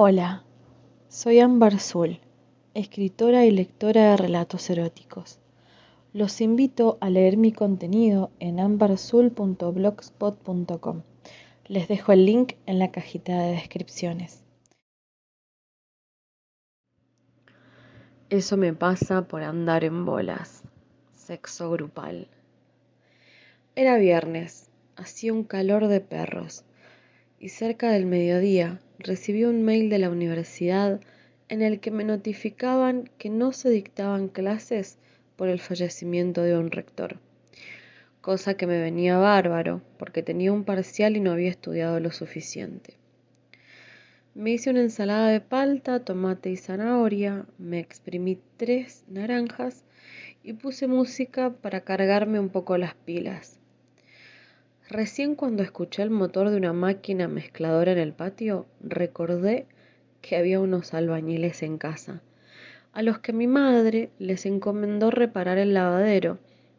Hola, soy Ámbar Zul, escritora y lectora de relatos eróticos. Los invito a leer mi contenido en ambarzul.blogspot.com. Les dejo el link en la cajita de descripciones. Eso me pasa por andar en bolas. Sexo grupal. Era viernes, hacía un calor de perros y cerca del mediodía recibí un mail de la universidad en el que me notificaban que no se dictaban clases por el fallecimiento de un rector, cosa que me venía bárbaro porque tenía un parcial y no había estudiado lo suficiente. Me hice una ensalada de palta, tomate y zanahoria, me exprimí tres naranjas y puse música para cargarme un poco las pilas. Recién cuando escuché el motor de una máquina mezcladora en el patio, recordé que había unos albañiles en casa, a los que mi madre les encomendó reparar el lavadero,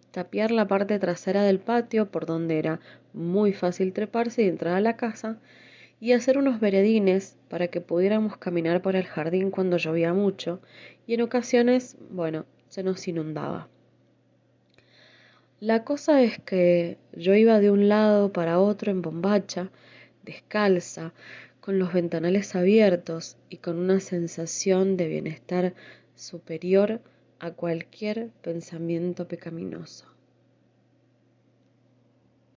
tapiar la parte trasera del patio por donde era muy fácil treparse y entrar a la casa, y hacer unos veredines para que pudiéramos caminar por el jardín cuando llovía mucho y en ocasiones, bueno, se nos inundaba. La cosa es que yo iba de un lado para otro en bombacha, descalza, con los ventanales abiertos y con una sensación de bienestar superior a cualquier pensamiento pecaminoso.